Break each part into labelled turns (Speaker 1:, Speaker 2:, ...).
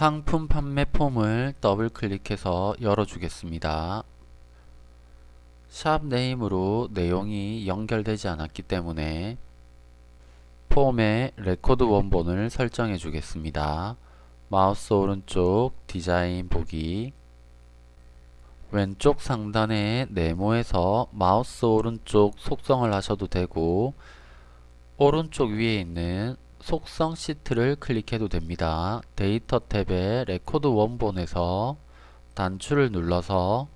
Speaker 1: 상품 판매 폼을 더블 클릭해서 열어주겠습니다. 샵 name으로 내용이 연결되지 않았기 때문에 폼의 레코드 원본을 설정해 주겠습니다. 마우스 오른쪽 디자인 보기 왼쪽 상단의 네모에서 마우스 오른쪽 속성을 하셔도 되고 오른쪽 위에 있는 속성 시트를 클릭해도 됩니다. 데이터 탭의 레코드 원본에서 단추를 눌러서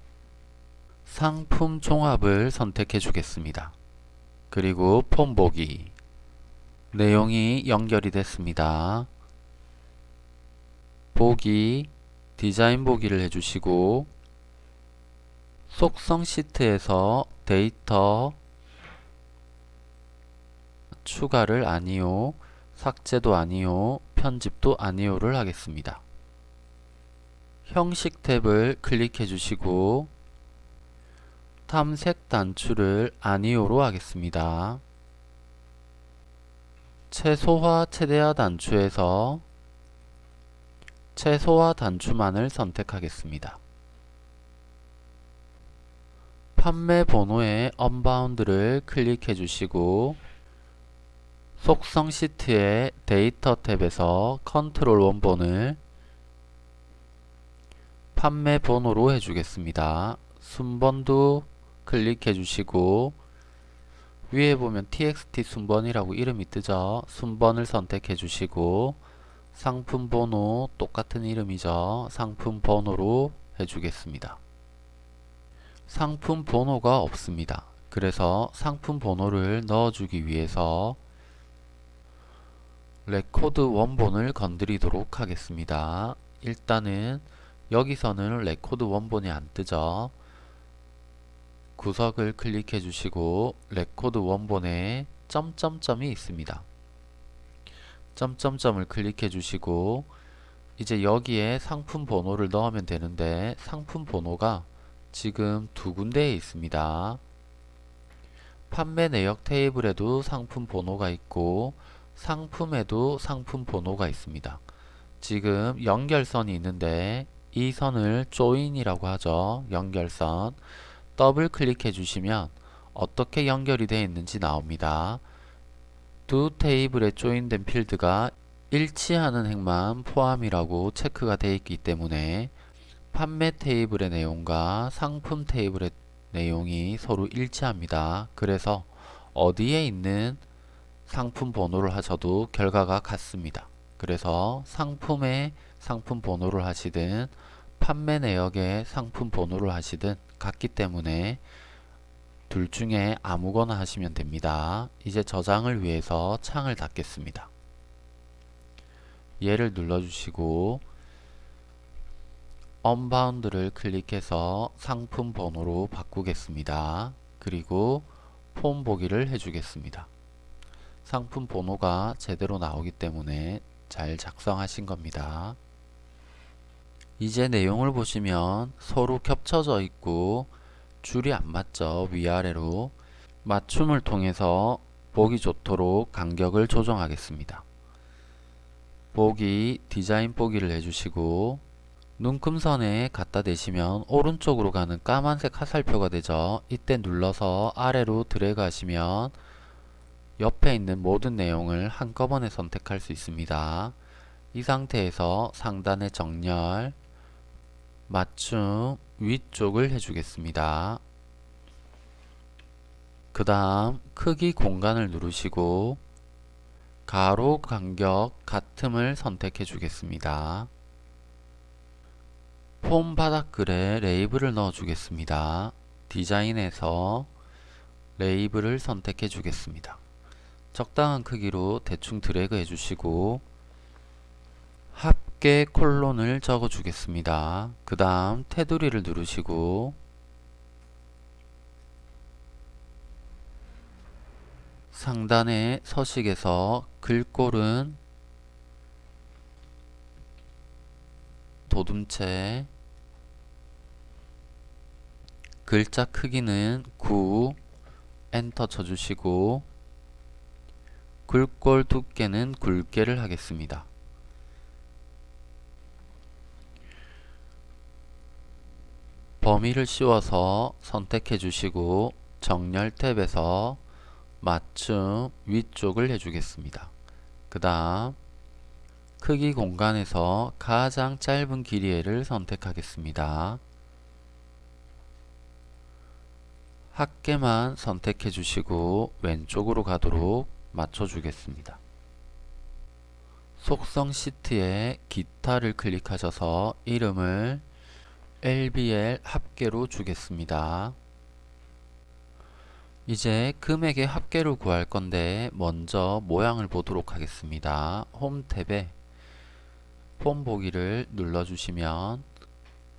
Speaker 1: 상품 종합을 선택해 주겠습니다. 그리고 폼 보기 내용이 연결이 됐습니다. 보기 디자인 보기를 해주시고 속성 시트에서 데이터 추가를 아니요 삭제도 아니요 편집도 아니요를 하겠습니다. 형식 탭을 클릭해 주시고 탐색 단추를 아니요로 하겠습니다. 최소화 최대화 단추에서 최소화 단추만을 선택하겠습니다. 판매 번호의 unbound를 클릭해 주시고 속성 시트의 데이터 탭에서 컨트롤 원본을 판매 번호로 해주겠습니다. 순번도 클릭해 주시고 위에 보면 txt 순번이라고 이름이 뜨죠. 순번을 선택해 주시고 상품 번호 똑같은 이름이죠. 상품 번호로 해주겠습니다. 상품 번호가 없습니다. 그래서 상품 번호를 넣어주기 위해서 레코드 원본을 건드리도록 하겠습니다. 일단은 여기서는 레코드 원본이 안 뜨죠. 구석을 클릭해 주시고 레코드 원본에 점점점이 있습니다. 점점점을 클릭해 주시고 이제 여기에 상품 번호를 넣으면 되는데 상품 번호가 지금 두 군데에 있습니다. 판매 내역 테이블에도 상품 번호가 있고 상품에도 상품 번호가 있습니다. 지금 연결선이 있는데 이 선을 조인이라고 하죠. 연결선 더블 클릭해 주시면 어떻게 연결이 되어 있는지 나옵니다. 두 테이블에 조인된 필드가 일치하는 행만 포함이라고 체크가 되어 있기 때문에 판매 테이블의 내용과 상품 테이블의 내용이 서로 일치합니다. 그래서 어디에 있는 상품 번호를 하셔도 결과가 같습니다. 그래서 상품의 상품 번호를 하시든 판매 내역의 상품 번호를 하시든 같기 때문에 둘 중에 아무거나 하시면 됩니다. 이제 저장을 위해서 창을 닫겠습니다. 얘를 눌러주시고 언바운드를 클릭해서 상품 번호로 바꾸겠습니다. 그리고 폼 보기를 해주겠습니다. 상품 번호가 제대로 나오기 때문에 잘 작성하신 겁니다. 이제 내용을 보시면 서로 겹쳐져 있고 줄이 안 맞죠. 위아래로 맞춤을 통해서 보기 좋도록 간격을 조정하겠습니다. 보기 디자인 보기를 해주시고 눈금선에 갖다 대시면 오른쪽으로 가는 까만색 화살표가 되죠. 이때 눌러서 아래로 드래그 하시면 옆에 있는 모든 내용을 한꺼번에 선택할 수 있습니다. 이 상태에서 상단의 정렬, 맞춤, 위쪽을 해주겠습니다. 그 다음 크기 공간을 누르시고 가로 간격 같음을 선택해 주겠습니다. 폼 바닥글에 레이블을 넣어 주겠습니다. 디자인에서 레이블을 선택해 주겠습니다. 적당한 크기로 대충 드래그 해주시고 합계 콜론을 적어 주겠습니다. 그 다음 테두리를 누르시고 상단의 서식에서 글꼴은 도둠체 글자 크기는 9 엔터 쳐주시고 글꼴 두께는 굵게를 하겠습니다. 범위를 씌워서 선택해 주시고 정렬 탭에서 맞춤 위쪽을 해주겠습니다. 그 다음 크기 공간에서 가장 짧은 길이를 선택하겠습니다. 합계만 선택해 주시고 왼쪽으로 가도록 맞춰 주겠습니다. 속성 시트에 기타를 클릭하셔서 이름을 LBL 합계로 주겠습니다. 이제 금액의 합계를 구할 건데 먼저 모양을 보도록 하겠습니다. 홈 탭에 폼 보기를 눌러주시면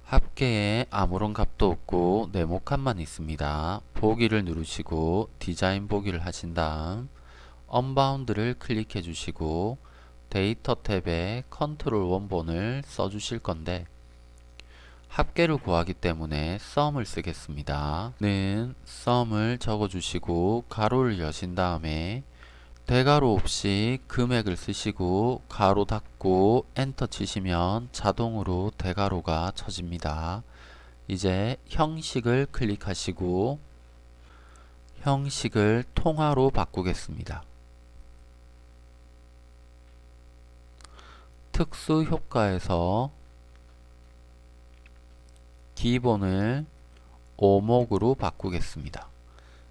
Speaker 1: 합계에 아무런 값도 없고 네모칸만 있습니다. 보기를 누르시고 디자인 보기를 하신 다음 unbound를 클릭해 주시고 데이터 탭에 컨트롤 원본을 써 주실 건데 합계를 구하기 때문에 sum을 쓰겠습니다. 는 sum을 적어 주시고 가로를 여신 다음에 대가로 없이 금액을 쓰시고 가로 닫고 엔터 치시면 자동으로 대가로가 쳐집니다. 이제 형식을 클릭하시고 형식을 통화로 바꾸겠습니다. 특수 효과에서 기본을 오목으로 바꾸겠습니다.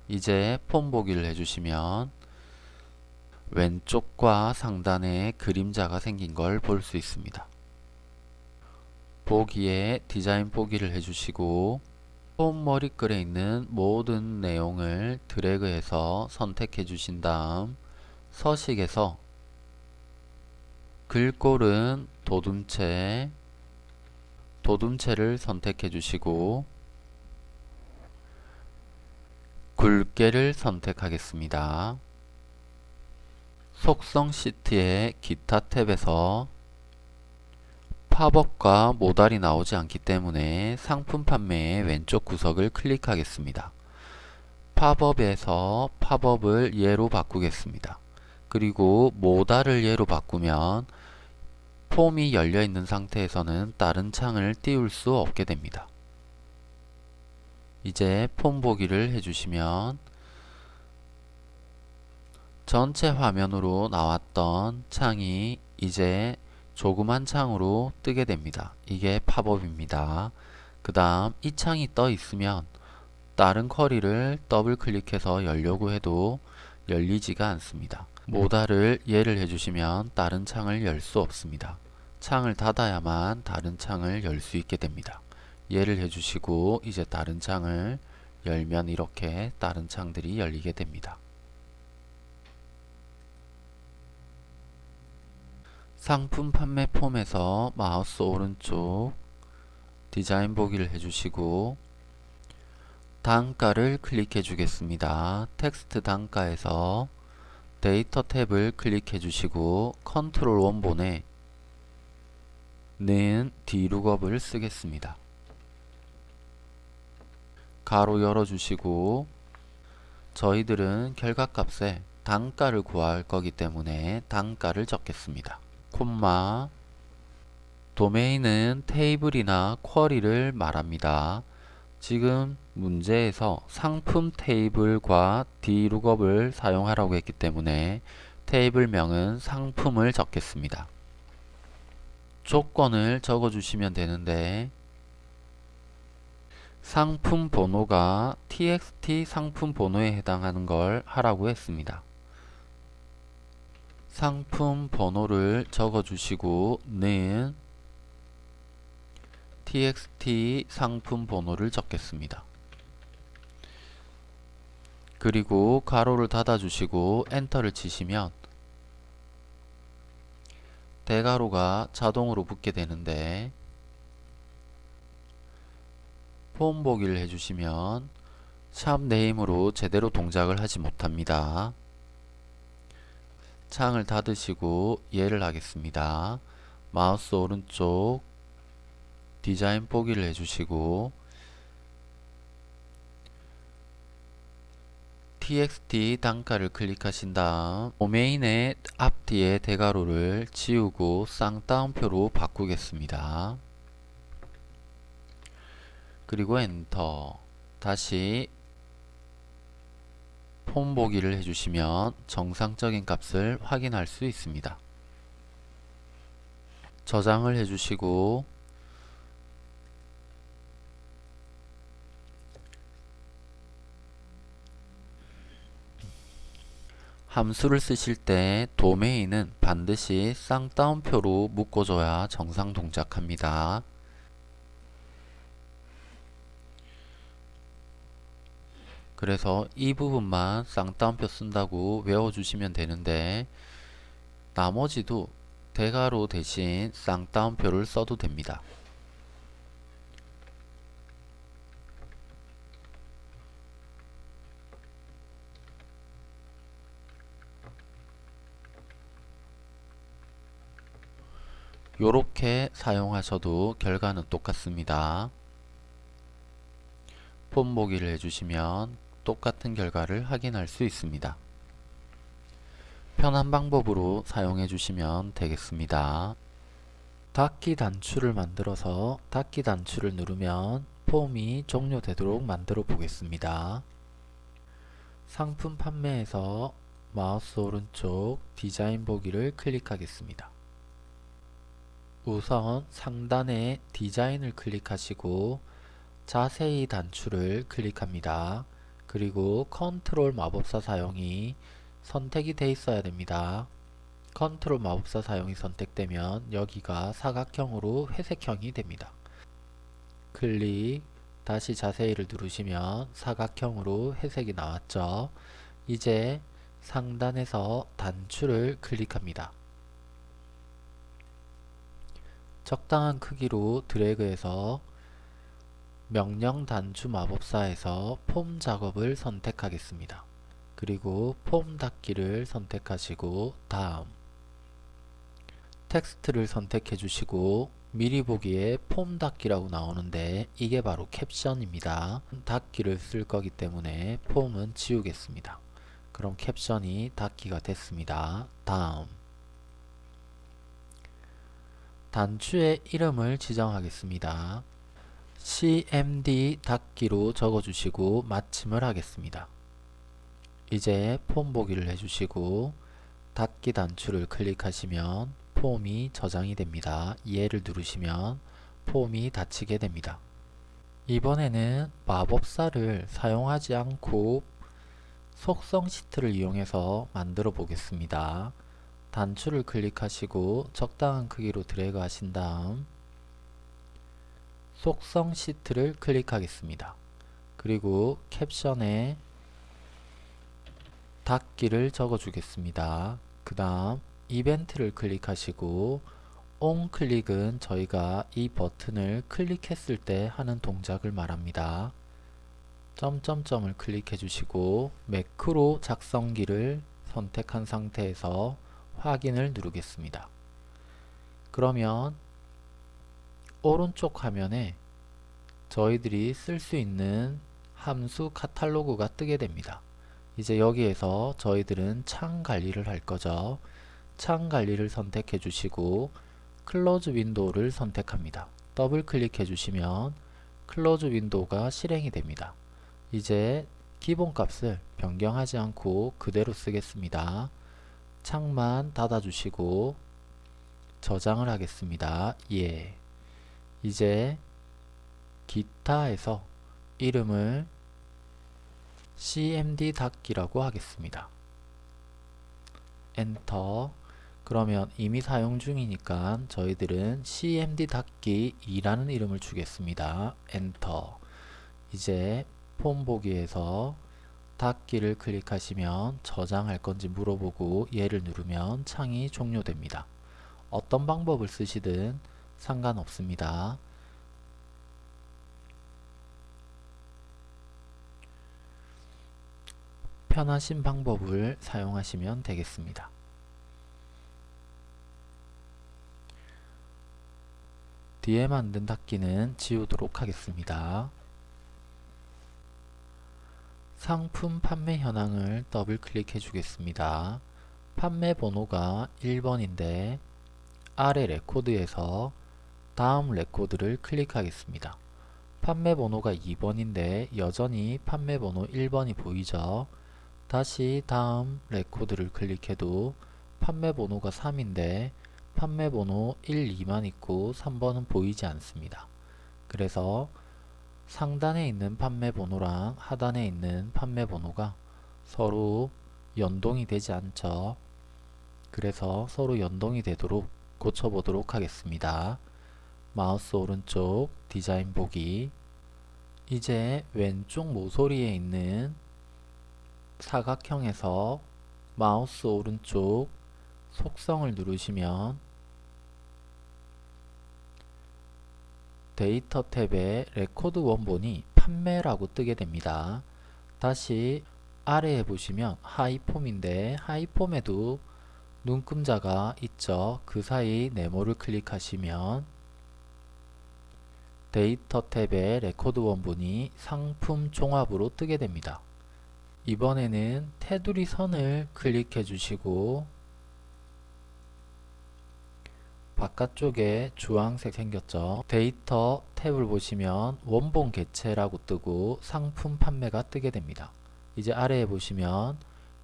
Speaker 1: 이제 폰 보기를 해주시면 왼쪽과 상단에 그림자가 생긴 걸 볼 수 있습니다. 보기에 디자인 보기를 해주시고 폰 머리글에 있는 모든 내용을 드래그해서 선택해 주신 다음 서식에서 글꼴은 도둠체 도둠체를 선택해 주시고 굵게를 선택하겠습니다. 속성 시트의 기타 탭에서 팝업과 모달이 나오지 않기 때문에 상품 판매의 왼쪽 구석을 클릭하겠습니다. 팝업에서 팝업을 예로 바꾸겠습니다. 그리고 모달을 예로 바꾸면 폼이 열려 있는 상태에서는 다른 창을 띄울 수 없게 됩니다. 이제 폼 보기를 해주시면 전체 화면으로 나왔던 창이 이제 조그만 창으로 뜨게 됩니다. 이게 팝업입니다. 그 다음 이 창이 떠 있으면 다른 쿼리를 더블 클릭해서 열려고 해도 열리지가 않습니다. 모달을 예를 해주시면 다른 창을 열 수 없습니다. 창을 닫아야만 다른 창을 열 수 있게 됩니다. 예를 해주시고 이제 다른 창을 열면 이렇게 다른 창들이 열리게 됩니다. 상품 판매 폼에서 마우스 오른쪽 디자인 보기를 해주시고 단가를 클릭해 주겠습니다. 텍스트 단가에서 데이터 탭을 클릭해 주시고 컨트롤 원본에 는 디룩업을 쓰겠습니다. 가로 열어주시고 저희들은 결과값에 단가를 구할 거기 때문에 단가를 적겠습니다. 콤마 도메인은 테이블이나 쿼리를 말합니다. 지금 문제에서 상품 테이블과 디룩업을 사용하라고 했기 때문에 테이블명은 상품을 적겠습니다. 조건을 적어 주시면 되는데 상품 번호가 txt 상품 번호에 해당하는 걸 하라고 했습니다. 상품 번호를 적어 주시고 는 txt 상품 번호를 적겠습니다. 그리고 가로를 닫아 주시고 엔터를 치시면 대가로가 자동으로 붙게 되는데 폼 보기를 해주시면 샵 네임으로 제대로 동작을 하지 못합니다. 창을 닫으시고 예를 하겠습니다. 마우스 오른쪽 디자인 보기를 해주시고 txt 단가를 클릭하신 다음 도메인의 앞뒤의 대괄호를 지우고 쌍따옴표로 바꾸겠습니다. 그리고 엔터 다시 폼 보기를 해주시면 정상적인 값을 확인할 수 있습니다. 저장을 해주시고 함수를 쓰실 때 도메인은 반드시 쌍따옴표로 묶어줘야 정상 동작합니다. 그래서 이 부분만 쌍따옴표 쓴다고 외워주시면 되는데 나머지도 대괄호 대신 쌍따옴표를 써도 됩니다. 요렇게 사용하셔도 결과는 똑같습니다. 폼 보기를 해주시면 똑같은 결과를 확인할 수 있습니다. 편한 방법으로 사용해 주시면 되겠습니다. 닫기 단추를 만들어서 닫기 단추를 누르면 폼이 종료되도록 만들어 보겠습니다. 상품 판매에서 마우스 오른쪽 디자인 보기를 클릭하겠습니다. 우선 상단에 디자인을 클릭하시고 자세히 단추를 클릭합니다. 그리고 컨트롤 마법사 사용이 선택이 돼 있어야 됩니다. 컨트롤 마법사 사용이 선택되면 여기가 사각형으로 회색형이 됩니다. 클릭 다시 자세히를 누르시면 사각형으로 회색이 나왔죠. 이제 상단에서 단추를 클릭합니다. 적당한 크기로 드래그해서 명령 단추 마법사에서 폼 작업을 선택하겠습니다. 그리고 폼 닫기를 선택하시고 다음 텍스트를 선택해 주시고 미리 보기에 폼 닫기라고 나오는데 이게 바로 캡션입니다. 닫기를 쓸 거기 때문에 폼은 지우겠습니다. 그럼 캡션이 닫기가 됐습니다. 다음 단추의 이름을 지정하겠습니다. cmd 닫기로 적어주시고 마침을 하겠습니다. 이제 폼 보기를 해주시고 닫기 단추를 클릭하시면 폼이 저장이 됩니다. 얘를 누르시면 폼이 닫히게 됩니다. 이번에는 마법사를 사용하지 않고 속성 시트를 이용해서 만들어 보겠습니다. 단추를 클릭하시고 적당한 크기로 드래그 하신 다음 속성 시트를 클릭하겠습니다. 그리고 캡션에 닫기를 적어 주겠습니다. 그 다음 이벤트를 클릭하시고 on 클릭은 저희가 이 버튼을 클릭했을 때 하는 동작을 말합니다. 점점점을 클릭해 주시고 매크로 작성기를 선택한 상태에서 확인을 누르겠습니다. 그러면 오른쪽 화면에 저희들이 쓸 수 있는 함수 카탈로그가 뜨게 됩니다. 이제 여기에서 저희들은 창 관리를 할 거죠. 창 관리를 선택해 주시고 Close Window를 선택합니다. 더블 클릭해 주시면 Close Window가 실행이 됩니다. 이제 기본값을 변경하지 않고 그대로 쓰겠습니다. 창만 닫아주시고 저장을 하겠습니다. 예. 이제 기타에서 이름을 cmd 닫기라고 하겠습니다. 엔터 그러면 이미 사용 중이니까 저희들은 cmd 닫기 2라는 이름을 주겠습니다. 엔터 이제 폼 보기에서 닫기를 클릭하시면 저장할 건지 물어보고 얘를 누르면 창이 종료됩니다. 어떤 방법을 쓰시든 상관없습니다. 편하신 방법을 사용하시면 되겠습니다. 뒤에 만든 닫기는 지우도록 하겠습니다. 상품 판매 현황을 더블 클릭해 주겠습니다. 판매 번호가 1번인데 아래 레코드에서 다음 레코드를 클릭하겠습니다. 판매 번호가 2번인데 여전히 판매 번호 1번이 보이죠. 다시 다음 레코드를 클릭해도 판매 번호가 3인데 판매 번호 1, 2만 있고 3번은 보이지 않습니다. 그래서 상단에 있는 판매 번호랑 하단에 있는 판매 번호가 서로 연동이 되지 않죠. 그래서 서로 연동이 되도록 고쳐보도록 하겠습니다. 마우스 오른쪽 디자인 보기 이제 왼쪽 모서리에 있는 사각형에서 마우스 오른쪽 속성을 누르시면 데이터 탭에 레코드 원본이 판매라고 뜨게 됩니다. 다시 아래에 보시면 하위 폼인데 하위 폼에도 눈금자가 있죠. 그 사이 네모를 클릭하시면 데이터 탭에 레코드 원본이 상품 종합으로 뜨게 됩니다. 이번에는 테두리 선을 클릭해 주시고 바깥쪽에 주황색 생겼죠. 데이터 탭을 보시면 원본 개체라고 뜨고 상품 판매가 뜨게 됩니다. 이제 아래에 보시면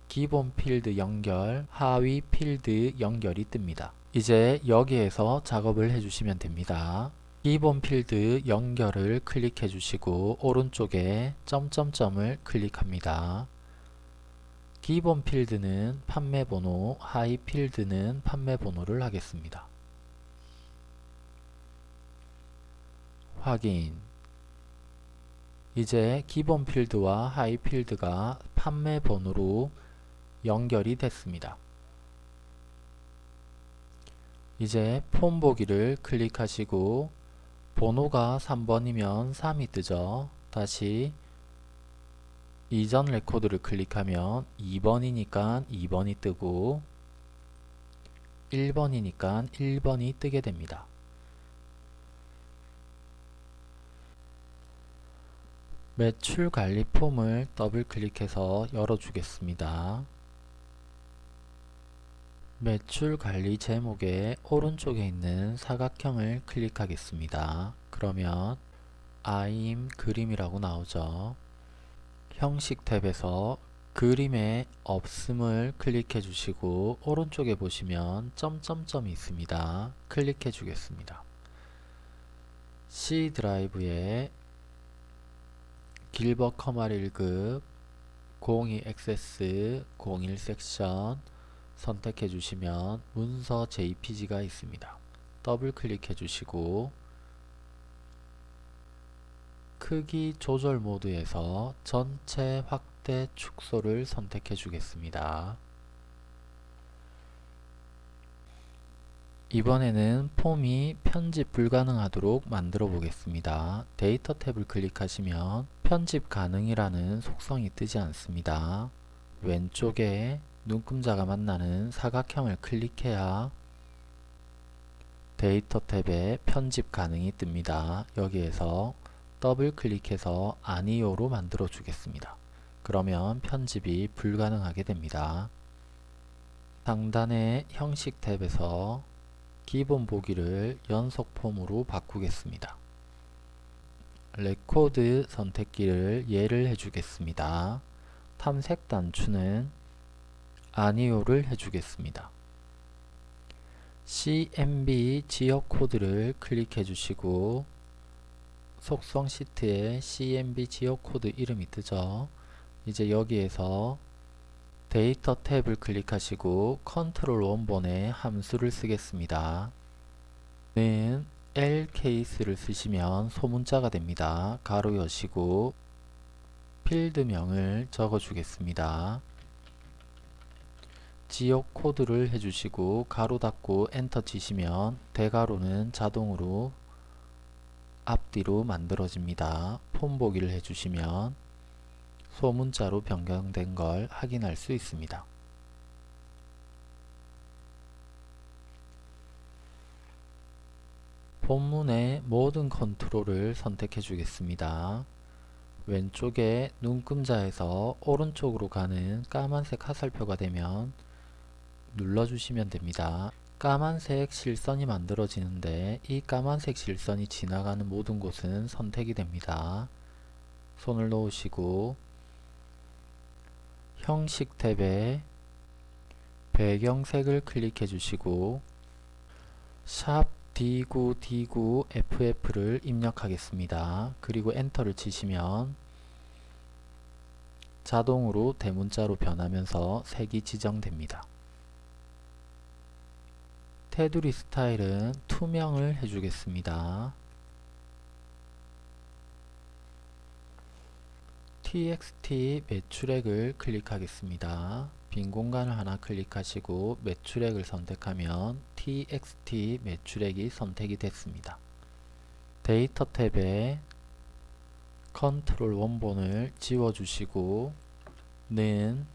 Speaker 1: 기본 필드 연결, 하위 필드 연결이 뜹니다. 이제 여기에서 작업을 해주시면 됩니다. 기본 필드 연결을 클릭해 주시고 오른쪽에 점점점을 클릭합니다. 기본 필드는 판매 번호, 하위 필드는 판매 번호를 하겠습니다. 확인 이제 기본 필드와 하위 필드가 판매 번호로 연결이 됐습니다. 이제 폼 보기를 클릭하시고 번호가 3번이면 3이 뜨죠. 다시 이전 레코드를 클릭하면 2번이니까 2번이 뜨고 1번이니까 1번이 뜨게 됩니다. 매출 관리 폼을 더블 클릭해서 열어주겠습니다. 매출 관리 제목의 오른쪽에 있는 사각형을 클릭하겠습니다. 그러면 아임 그림이라고 나오죠. 형식 탭에서 그림의 없음을 클릭해 주시고 오른쪽에 보시면 점점점이 있습니다. 클릭해 주겠습니다. C 드라이브에 길버 커말 1급 02 액세스 01 섹션 선택해 주시면 문서 JPG가 있습니다. 더블 클릭해 주시고 크기 조절 모드에서 전체 확대 축소를 선택해 주겠습니다. 이번에는 폼이 편집 불가능하도록 만들어 보겠습니다. 데이터 탭을 클릭하시면 편집 가능이라는 속성이 뜨지 않습니다. 왼쪽에 눈금자가 만나는 사각형을 클릭해야 데이터 탭에 편집 가능이 뜹니다. 여기에서 더블 클릭해서 아니요로 만들어 주겠습니다. 그러면 편집이 불가능하게 됩니다. 상단의 형식 탭에서 기본 보기를 연속 폼으로 바꾸겠습니다. 레코드 선택기를 예를 해주겠습니다. 탐색 단추는 아니오를 해주겠습니다. CMB 지역 코드를 클릭해 주시고 속성 시트에 CMB 지역 코드 이름이 뜨죠. 이제 여기에서 데이터 탭을 클릭하시고 컨트롤 원본에 함수를 쓰겠습니다. 는 LCase를 쓰시면 소문자가 됩니다. 괄호 여시고 필드명을 적어 주겠습니다. 지역 코드를 해주시고 가로 닫고 엔터 치시면 대가로는 자동으로 앞뒤로 만들어집니다. 폼 보기를 해주시면 소문자로 변경된 걸 확인할 수 있습니다. 본문의 모든 컨트롤을 선택해 주겠습니다. 왼쪽에 눈금자에서 오른쪽으로 가는 까만색 화살표가 되면 눌러주시면 됩니다. 까만색 실선이 만들어지는데 이 까만색 실선이 지나가는 모든 곳은 선택이 됩니다. 손을 놓으시고 형식 탭에 배경색을 클릭해 주시고 샵 D9D9FF를 입력하겠습니다. 그리고 엔터를 치시면 자동으로 대문자로 변하면서 색이 지정됩니다. 테두리 스타일은 투명을 해주겠습니다. Txt 매출액을 클릭하겠습니다. 빈 공간을 하나 클릭하시고 매출액을 선택하면 txt 매출액이 선택이 됐습니다. 데이터 탭에 컨트롤 원본을 지워주시고 는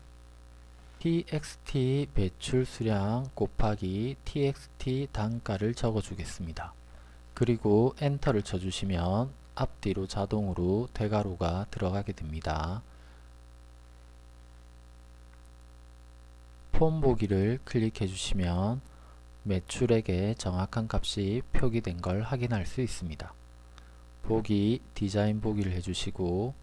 Speaker 1: txt 매출 수량 곱하기 txt 단가를 적어주겠습니다. 그리고 엔터를 쳐주시면 앞뒤로 자동으로 대괄호가 들어가게 됩니다. 폼 보기를 클릭해 주시면 매출액의 정확한 값이 표기된 걸 확인할 수 있습니다. 보기 디자인 보기를 해주시고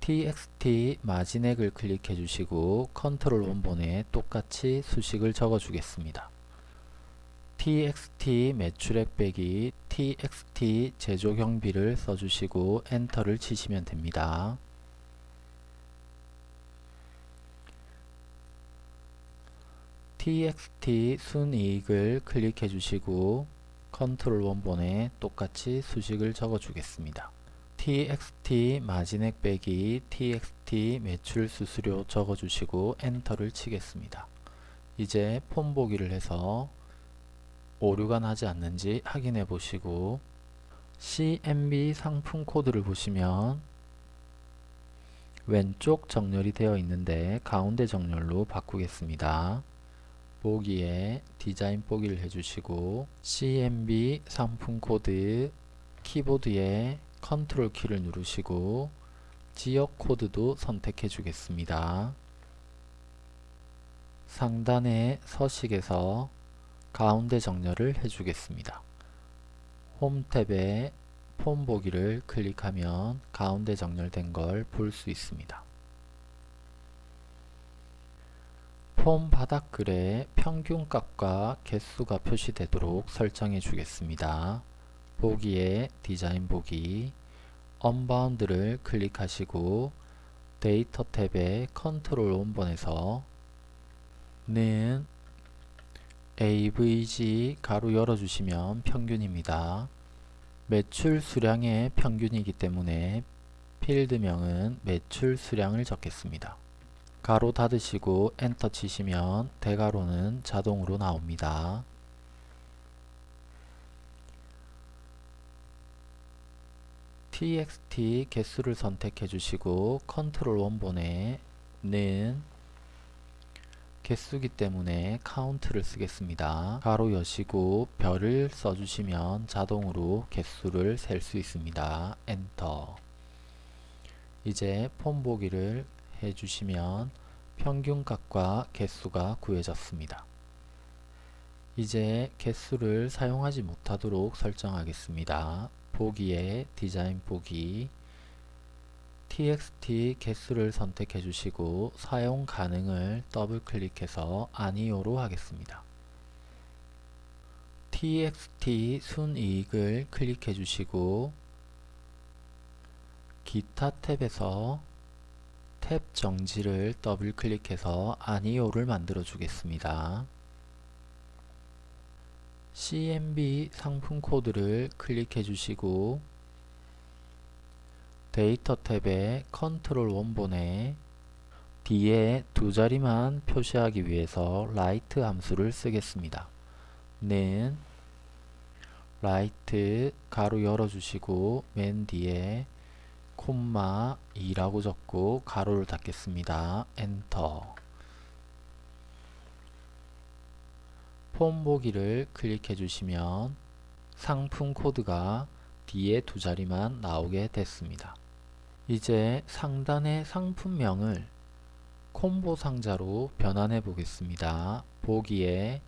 Speaker 1: txt 마진액을 클릭해 주시고 컨트롤 원본에 똑같이 수식을 적어 주겠습니다. Txt 매출액 빼기 txt 제조 경비를 써주시고 엔터를 치시면 됩니다. txt 순이익을 클릭해 주시고 컨트롤 원본에 똑같이 수식을 적어 주겠습니다. txt 마진액 빼기 txt 매출 수수료 적어 주시고 엔터를 치겠습니다. 이제 폼 보기를 해서 오류가 나지 않는지 확인해 보시고 CMB 상품 코드를 보시면 왼쪽 정렬이 되어 있는데 가운데 정렬로 바꾸겠습니다. 보기에 디자인 보기를 해주시고 CMB 상품 코드 키보드에 컨트롤 키를 누르시고 지역 코드도 선택해 주겠습니다. 상단의 서식에서 가운데 정렬을 해주겠습니다. 홈 탭에 폼 보기를 클릭하면 가운데 정렬된 걸 볼 수 있습니다. 폼 바닥글에 평균값과 개수가 표시되도록 설정해 주겠습니다. 보기에 디자인 보기 Unbound를 클릭하시고 데이터 탭에 컨트롤 원본에서 는 AVG 괄호 열어주시면 평균입니다. 매출 수량의 평균이기 때문에 필드명은 매출 수량을 적겠습니다. 괄호 닫으시고 엔터 치시면 대괄호는 자동으로 나옵니다. txt 개수를 선택해 주시고 컨트롤 원본에 는 개수이기 때문에 count를 쓰겠습니다. 괄호 여시고 별을 써주시면 자동으로 개수를 셀 수 있습니다. 엔터 이제 폼 보기를 해주시면 평균값과 개수가 구해졌습니다. 이제 개수를 사용하지 못하도록 설정하겠습니다. 보기에 디자인 보기 txt 개수를 선택해 주시고 사용 가능을 더블 클릭해서 아니오로 하겠습니다. txt 순이익을 클릭해 주시고 기타 탭에서 탭 정지를 더블 클릭해서 아니오를 만들어 주겠습니다. CMB 상품 코드를 클릭해 주시고 데이터 탭에 컨트롤 원본에 뒤에 두 자리만 표시하기 위해서 right 함수를 쓰겠습니다. 는 right 괄호 열어주시고 맨 뒤에 콤마 2라고 적고 괄호를 닫겠습니다. 엔터 폼 보기를 클릭해 주시면 상품 코드가 뒤에 두 자리만 나오게 됐습니다. 이제 상단의 상품명을 콤보 상자로 변환해 보겠습니다. 보기에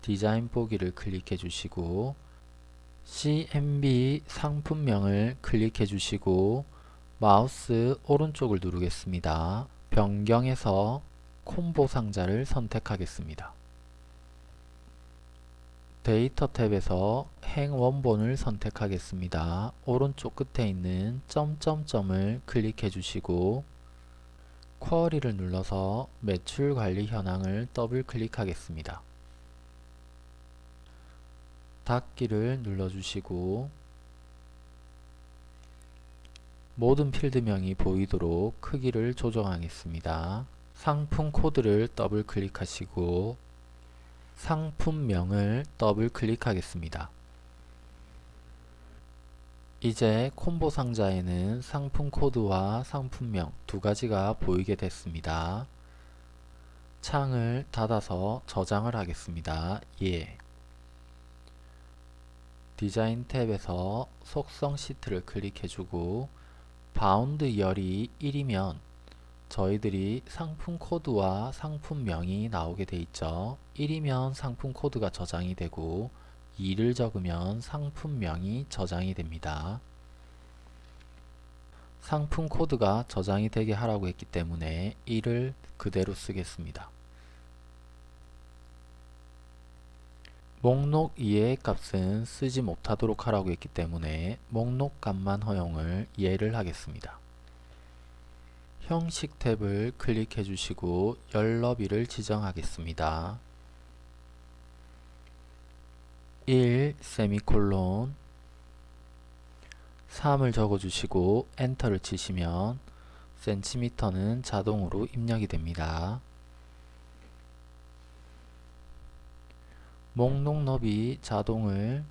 Speaker 1: 디자인 보기를 클릭해 주시고 CMB 상품명을 클릭해 주시고 마우스 오른쪽을 누르겠습니다. 변경해서 콤보 상자를 선택하겠습니다. 데이터 탭에서 행 원본을 선택하겠습니다. 오른쪽 끝에 있는 점점점을 클릭해 주시고 query를 눌러서 매출 관리 현황을 더블 클릭하겠습니다. 닫기를 눌러주시고 모든 필드명이 보이도록 크기를 조정하겠습니다. 상품 코드를 더블 클릭하시고 상품명을 더블 클릭하겠습니다. 이제 콤보 상자에는 상품 코드와 상품명 두 가지가 보이게 됐습니다. 창을 닫아서 저장을 하겠습니다. 예. 디자인 탭에서 속성 시트를 클릭해주고 bound 열이 1이면 저희들이 상품 코드와 상품명이 나오게 돼 있죠. 1이면 상품 코드가 저장이 되고 2를 적으면 상품명이 저장이 됩니다. 상품 코드가 저장이 되게 하라고 했기 때문에 1을 그대로 쓰겠습니다. 목록 이해의 값은 쓰지 못하도록 하라고 했기 때문에 목록 값만 허용을 예를 하겠습니다. 형식 탭을 클릭해 주시고 열너비를 지정하겠습니다. 1 세미콜론 3을 적어주시고 엔터를 치시면 센티미터는 자동으로 입력이 됩니다. 목록 너비 자동을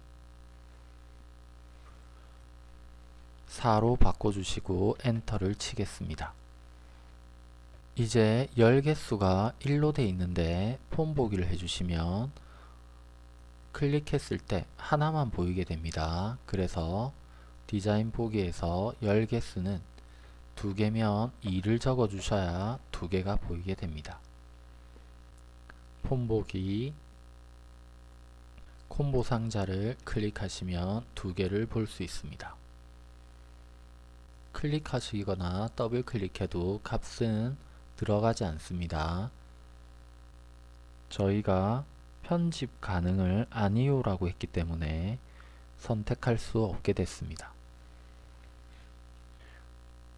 Speaker 1: 4로 바꿔주시고 엔터를 치겠습니다. 이제 열 개수가 1로 돼 있는데 폼 보기를 해주시면 클릭했을 때 하나만 보이게 됩니다. 그래서 디자인 보기에서 열 개수는 두 개면 2를 적어 주셔야 두 개가 보이게 됩니다. 폼 보기 콤보 상자를 클릭하시면 두 개를 볼 수 있습니다. 클릭하시거나 더블 클릭해도 값은 들어가지 않습니다. 저희가 편집 가능을 아니요 라고 했기 때문에 선택할 수 없게 됐습니다.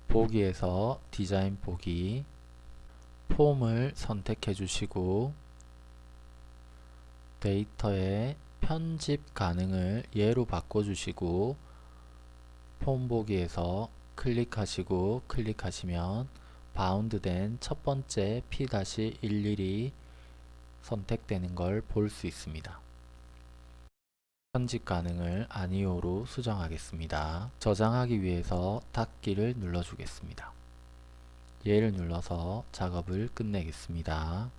Speaker 1: 보기에서 디자인 보기 폼을 선택해 주시고 데이터에 편집 가능을 예로 바꿔주시고 폼 보기에서 클릭하시고 클릭하시면 바운드된 첫 번째 P-11이 선택되는 걸 볼 수 있습니다. 편집 가능을 아니오로 수정하겠습니다. 저장하기 위해서 닫기를 눌러주겠습니다. 얘를 눌러서 작업을 끝내겠습니다.